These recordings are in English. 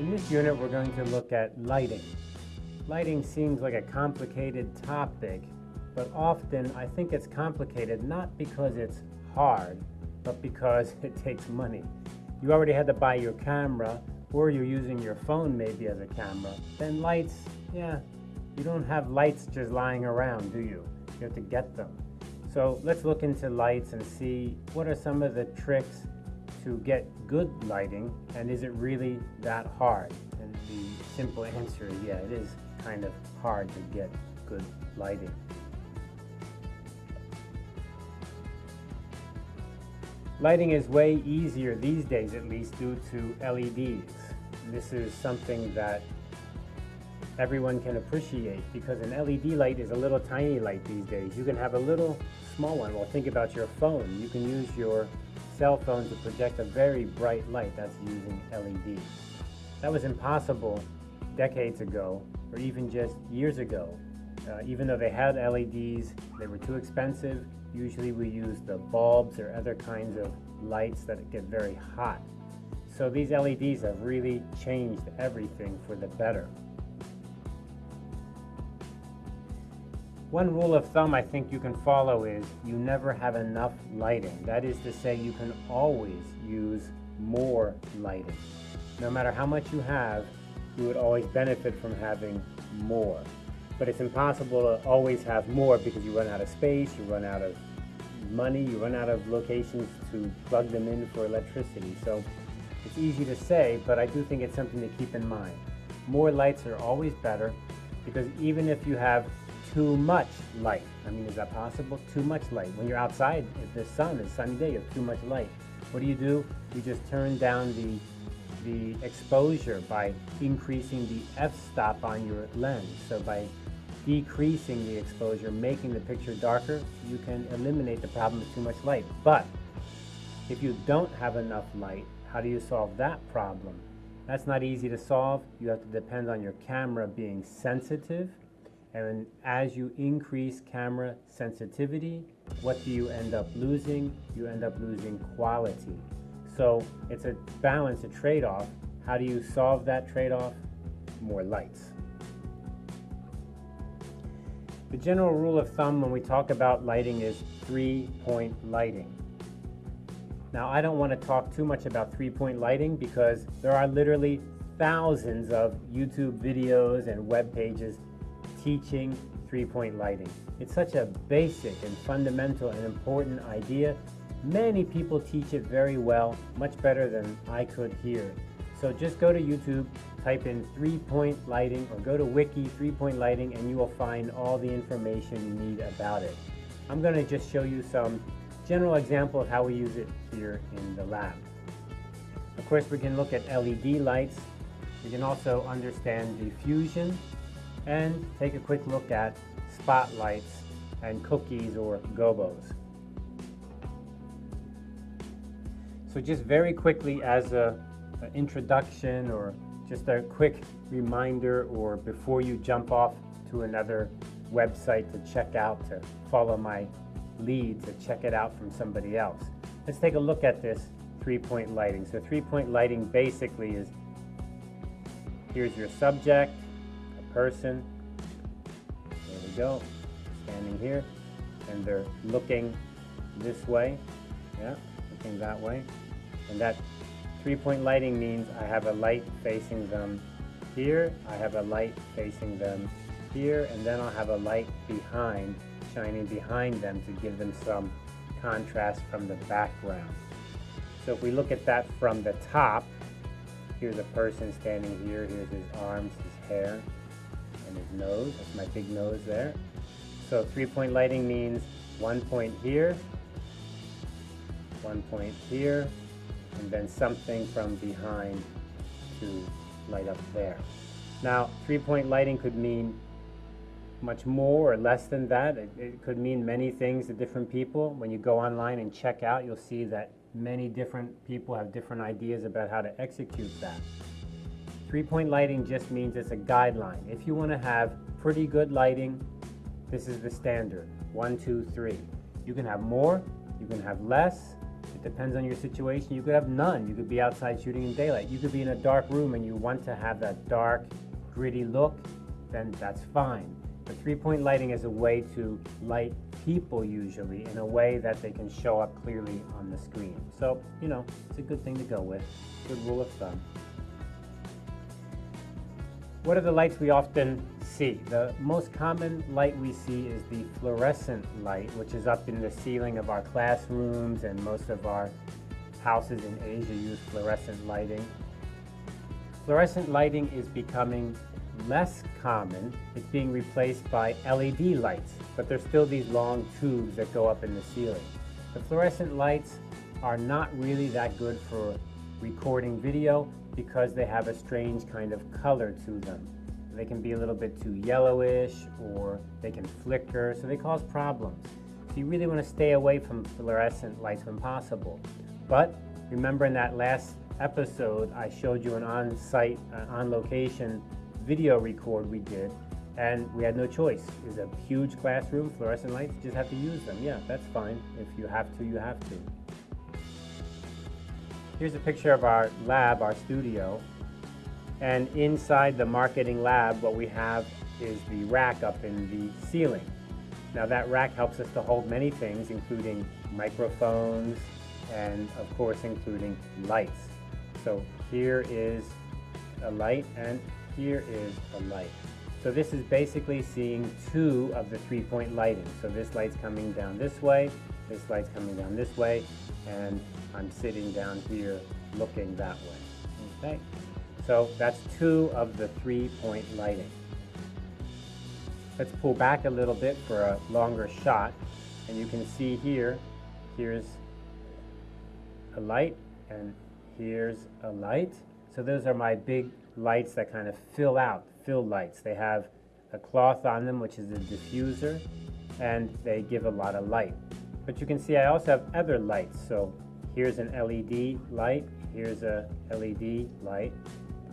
In this unit, we're going to look at lighting. Lighting seems like a complicated topic, but often I think it's complicated not because it's hard, but because it takes money. You already had to buy your camera, or you're using your phone maybe as a camera. Then lights, yeah, you don't have lights just lying around, do you? You have to get them. So let's look into lights and see what are some of the tricks to get good lighting and is it really that hard? And the simple answer is yeah, it is kind of hard to get good lighting. Lighting is way easier these days at least due to LEDs. This is something that everyone can appreciate because an LED light is a little tiny light these days. You can have a little small one. Well, think about your phone. You can use your cell phone to project a very bright light that's using LED. That was impossible decades ago or even just years ago. Uh, even though they had LEDs, they were too expensive. Usually we use the bulbs or other kinds of lights that get very hot. So these LEDs have really changed everything for the better. One rule of thumb I think you can follow is you never have enough lighting. That is to say you can always use more lighting. No matter how much you have, you would always benefit from having more. But it's impossible to always have more because you run out of space, you run out of money, you run out of locations to plug them in for electricity. So it's easy to say, but I do think it's something to keep in mind. More lights are always better because even if you have too much light. I mean, is that possible? Too much light. When you're outside, if the sun is sunny day, you have too much light. What do you do? You just turn down the the exposure by increasing the f-stop on your lens. So by decreasing the exposure, making the picture darker, you can eliminate the problem of too much light. But if you don't have enough light, how do you solve that problem? That's not easy to solve. You have to depend on your camera being sensitive and as you increase camera sensitivity, what do you end up losing? You end up losing quality. So it's a balance, a trade-off. How do you solve that trade-off? More lights. The general rule of thumb when we talk about lighting is three-point lighting. Now I don't want to talk too much about three-point lighting because there are literally thousands of YouTube videos and web pages teaching three-point lighting. It's such a basic and fundamental and important idea. Many people teach it very well, much better than I could here. So just go to YouTube, type in three-point lighting or go to wiki three-point lighting and you will find all the information you need about it. I'm going to just show you some general example of how we use it here in the lab. Of course, we can look at LED lights. We can also understand diffusion and take a quick look at spotlights and cookies or gobos. So just very quickly as a, an introduction or just a quick reminder or before you jump off to another website to check out, to follow my lead, to check it out from somebody else. Let's take a look at this three-point lighting. So three-point lighting basically is, here's your subject, person. There we go, standing here, and they're looking this way, yeah, looking that way. And that three-point lighting means I have a light facing them here, I have a light facing them here, and then I'll have a light behind, shining behind them to give them some contrast from the background. So if we look at that from the top, here's a person standing here, here's his arms, his hair, and his nose. That's my big nose there. So three-point lighting means one point here, one point here, and then something from behind to light up there. Now, three-point lighting could mean much more or less than that. It, it, could mean many things to different people. When you go online and check out, you'll see that many different people have different ideas about how to execute that. Three-point lighting just means it's a guideline. If you want to have pretty good lighting, this is the standard. One, two, three. You can have more, You can have less. It depends on your situation. You could have none. You could be outside shooting in daylight. You could be in a dark room and you want to have that dark, gritty look, then that's fine. But three-point lighting is a way to light people usually in a way that they can show up clearly on the screen. So, you know, it's a good thing to go with. Good rule of thumb. What are the lights we often see? The most common light we see is the fluorescent light, which is up in the ceiling of our classrooms and most of our houses in Asia use fluorescent lighting. Fluorescent lighting is becoming less common. It's being replaced by LED lights, but there's still these long tubes that go up in the ceiling. The fluorescent lights are not really that good for recording video because they have a strange kind of color to them. They can be a little bit too yellowish or they can flicker, so they cause problems. So you really want to stay away from fluorescent lights when possible. But remember in that last episode, I showed you an on-site, uh, on-location video record we did, and we had no choice. It was a huge classroom, fluorescent lights, just have to use them. Yeah, that's fine. If you have to, you have to. Here's a picture of our lab, our studio. And inside the marketing lab, what we have is the rack up in the ceiling. Now that rack helps us to hold many things, including microphones and of course including lights. So here is a light and here is a light. So this is basically seeing two of the three-point lighting. So this light's coming down this way, this light's coming down this way, and I'm sitting down here looking that way. Okay, so that's two of the three-point lighting. Let's pull back a little bit for a longer shot, and you can see here, here's a light, and here's a light. So those are my big lights that kind of fill out, fill lights. They have a cloth on them, which is a diffuser, and they give a lot of light. But you can see I also have other lights. So here's an LED light, here's a LED light,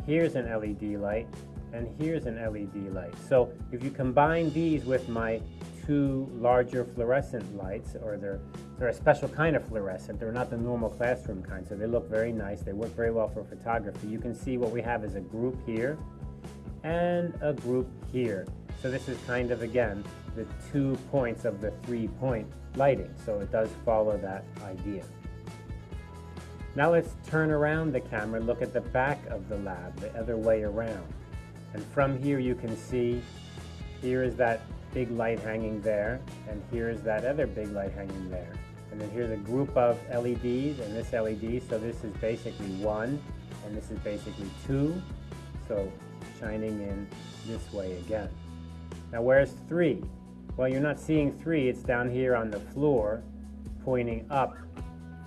here's an LED light, and here's an LED light. So if you combine these with my two larger fluorescent lights, or they're, they're a special kind of fluorescent, they're not the normal classroom kind, so they look very nice, they work very well for photography. You can see what we have is a group here, and a group here. So this is kind of, again, the two points of the three-point lighting, so it does follow that idea. Now let's turn around the camera, look at the back of the lab, the other way around. And from here you can see, here is that big light hanging there, and here is that other big light hanging there. And then here's a group of LEDs and this LED, so this is basically one, and this is basically two, so shining in this way again. Now where's three? Well, you're not seeing three, it's down here on the floor, pointing up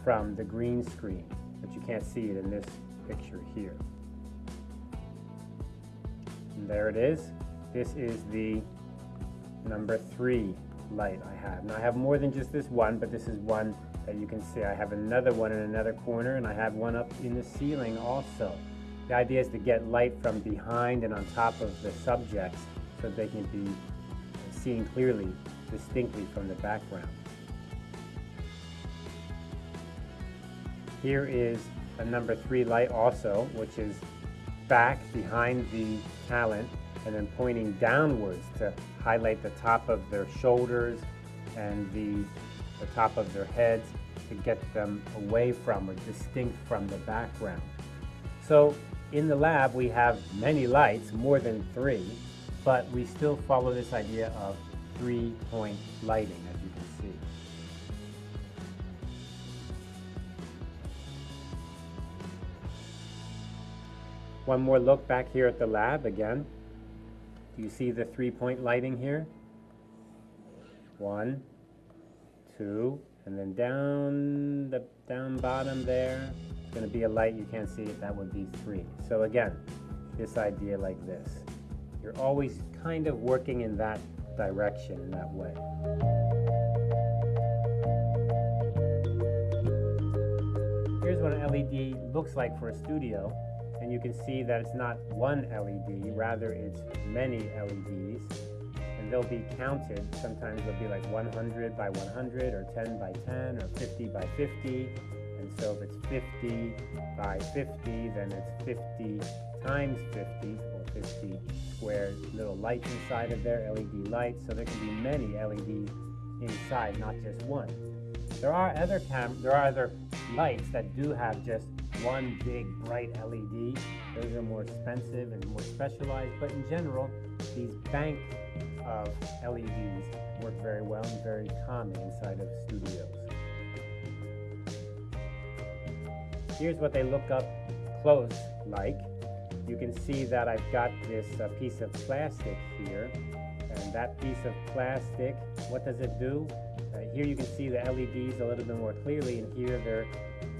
from the green screen, but you can't see it in this picture here. And there it is. This is the number three light I have. Now I have more than just this one, but this is one that you can see. I have another one in another corner, and I have one up in the ceiling also. The idea is to get light from behind and on top of the subjects so they can be seen clearly, distinctly from the background. Here is a number three light also, which is back behind the talent and then pointing downwards to highlight the top of their shoulders and the, the top of their heads to get them away from or distinct from the background. So in the lab we have many lights, more than three, but we still follow this idea of three-point lighting, as you can see. One more look back here at the lab again. Do you see the three-point lighting here? One, two, and then down the down bottom there, it's going to be a light. You can't see. That would be three. So again, this idea like this. You're always kind of working in that direction, in that way. Here's what an LED looks like for a studio. And you can see that it's not one LED, rather it's many LEDs. And they'll be counted. Sometimes they'll be like 100 by 100 or 10 by 10 or 50 by 50. And so if it's 50 by 50, then it's 50 times 50 or 50 square little lights inside of there, LED lights. So there can be many LEDs inside, not just one. There are other cam there are other lights that do have just one big bright LED. Those are more expensive and more specialized, but in general, these bank of LEDs work very well and very common inside of studios. Here's what they look up close like. You can see that I've got this uh, piece of plastic here, and that piece of plastic, what does it do? Uh, here you can see the LEDs a little bit more clearly, and here they're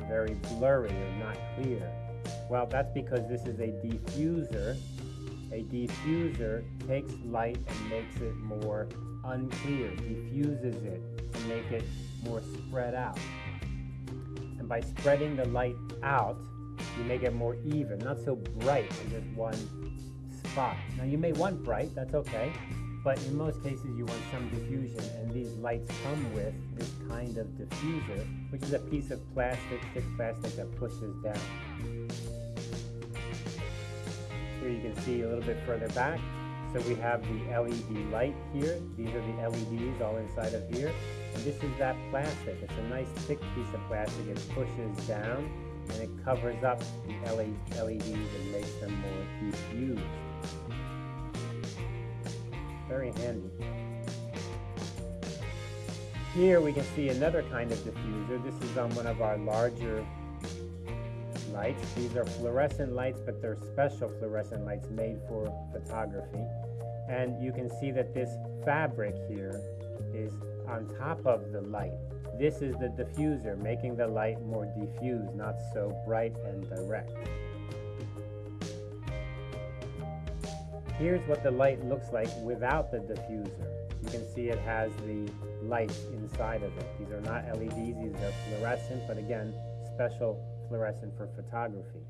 very blurry or not clear. Well, that's because this is a diffuser. A diffuser takes light and makes it more unclear, diffuses it to make it more spread out. And by spreading the light out, you make it more even, not so bright in just one spot. Now you may want bright, that's okay, but in most cases you want some diffusion and these lights come with this kind of diffuser, which is a piece of plastic, thick plastic that pushes down. Here you can see a little bit further back. So we have the LED light here. These are the LEDs all inside of here. And this is that plastic. It's a nice thick piece of plastic. It pushes down and it covers up the LEDs and makes them more diffused. Very handy. Here we can see another kind of diffuser. This is on one of our larger lights. These are fluorescent lights, but they're special fluorescent lights made for photography. And you can see that this fabric here is on top of the light. This is the diffuser, making the light more diffused, not so bright and direct. Here's what the light looks like without the diffuser. You can see it has the lights inside of it. These are not LEDs, these are fluorescent, but again, special fluorescent for photography.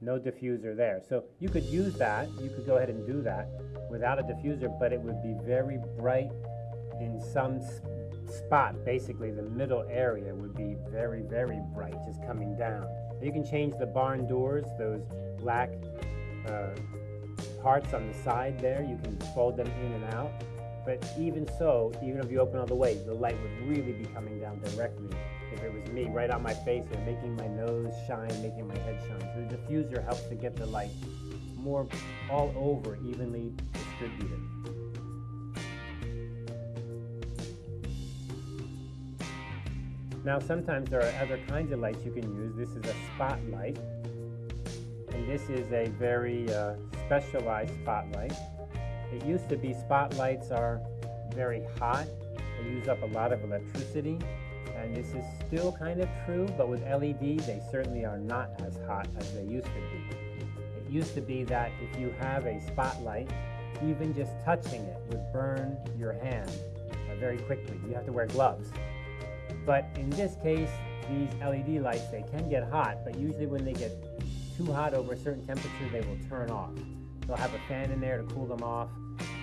No diffuser there. So you could use that, you could go ahead and do that without a diffuser, but it would be very bright in some spot, basically the middle area would be very, very bright, just coming down. You can change the barn doors, those black uh, parts on the side there, you can fold them in and out. But even so, even if you open all the way, the light would really be coming down directly. If it was me, right on my face and making my nose shine, making my head shine. So the diffuser helps to get the light more all over, evenly distributed. Now sometimes there are other kinds of lights you can use. This is a spotlight, and this is a very uh, specialized spotlight. It used to be spotlights are very hot. They use up a lot of electricity. And this is still kind of true, but with LED, they certainly are not as hot as they used to be. It used to be that if you have a spotlight, even just touching it would burn your hand uh, very quickly. You have to wear gloves. But in this case, these LED lights, they can get hot, but usually when they get too hot over a certain temperature, they will turn off. They'll have a fan in there to cool them off,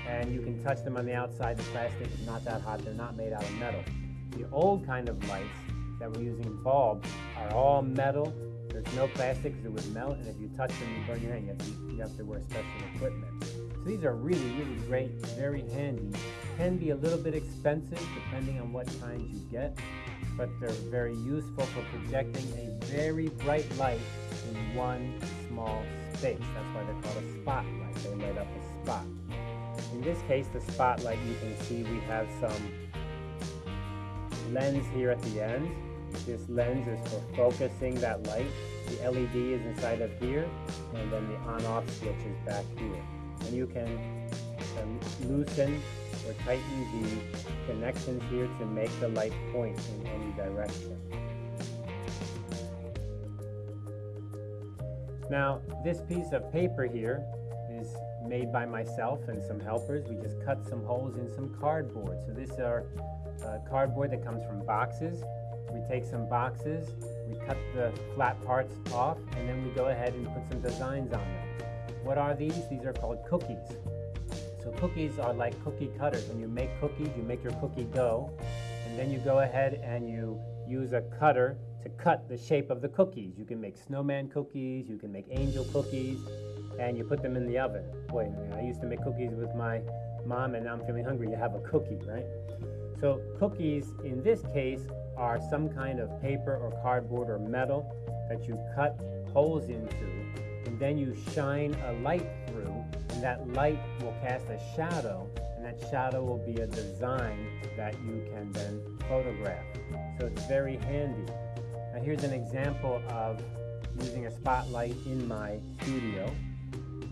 and you can touch them on the outside. The plastic is not that hot. They're not made out of metal. The old kind of lights that we're using bulbs are all metal. There's no plastic because it would melt, and if you touch them, you burn your hand. You have, to, you have to wear special equipment. So these are really, really great, very handy. Can be a little bit expensive depending on what kinds you get, but they're very useful for projecting a very bright light one small space. That's why they're called a spotlight. They light up a spot. In this case, the spotlight, you can see we have some lens here at the end. This lens is for focusing that light. The LED is inside of here, and then the on-off switch is back here. And you can uh, loosen or tighten the connections here to make the light point in any direction. Now, this piece of paper here is made by myself and some helpers. We just cut some holes in some cardboard. So this are uh, cardboard that comes from boxes. We take some boxes, we cut the flat parts off, and then we go ahead and put some designs on them. What are these? These are called cookies. So cookies are like cookie cutters. When you make cookies, you make your cookie dough, and then you go ahead and you use a cutter to cut the shape of the cookies. You can make snowman cookies, you can make angel cookies, and you put them in the oven. Boy, I used to make cookies with my mom, and now I'm feeling hungry. You have a cookie, right? So cookies, in this case, are some kind of paper or cardboard or metal that you cut holes into, and then you shine a light through, and that light will cast a shadow, and that shadow will be a design that you can then photograph. So it's very handy. Here's an example of using a spotlight in my studio.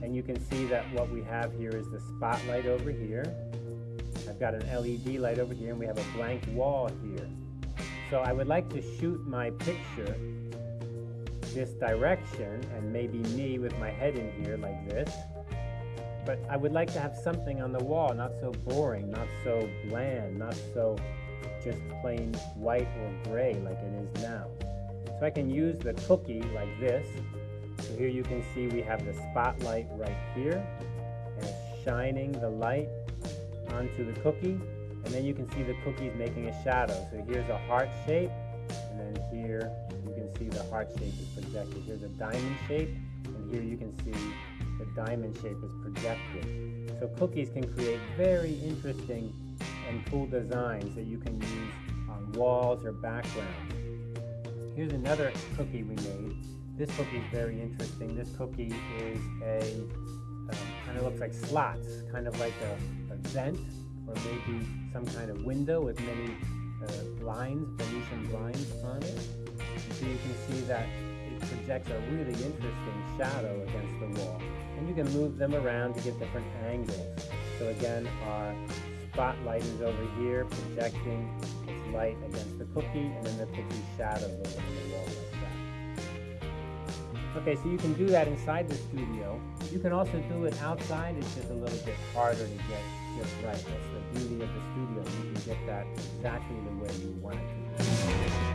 And you can see that what we have here is the spotlight over here. I've got an LED light over here and we have a blank wall here. So I would like to shoot my picture this direction and maybe me with my head in here like this. But I would like to have something on the wall, not so boring, not so bland, not so just plain white or gray like it is now. So I can use the cookie like this. So here you can see we have the spotlight right here and it's shining the light onto the cookie and then you can see the cookies making a shadow. So here's a heart shape and then here you can see the heart shape is projected. Here's a diamond shape and here you can see the diamond shape is projected. So cookies can create very interesting and cool designs that you can use on walls or backgrounds. Here's another cookie we made. This cookie is very interesting. This cookie is a, um, kind of looks like slots, kind of like a, a, vent or maybe some kind of window with many uh, blinds, Venetian blinds on it. so you can see that it projects a really interesting shadow against the wall. And you can move them around to get different angles. So again, our spotlight is over here projecting its light against the cookie and then the cookie shadows over the wall like that. Okay, so you can do that inside the studio. You can also do it outside. It's just a little bit harder to get just right. That's the beauty of the studio. You can get that exactly the way you want it to be.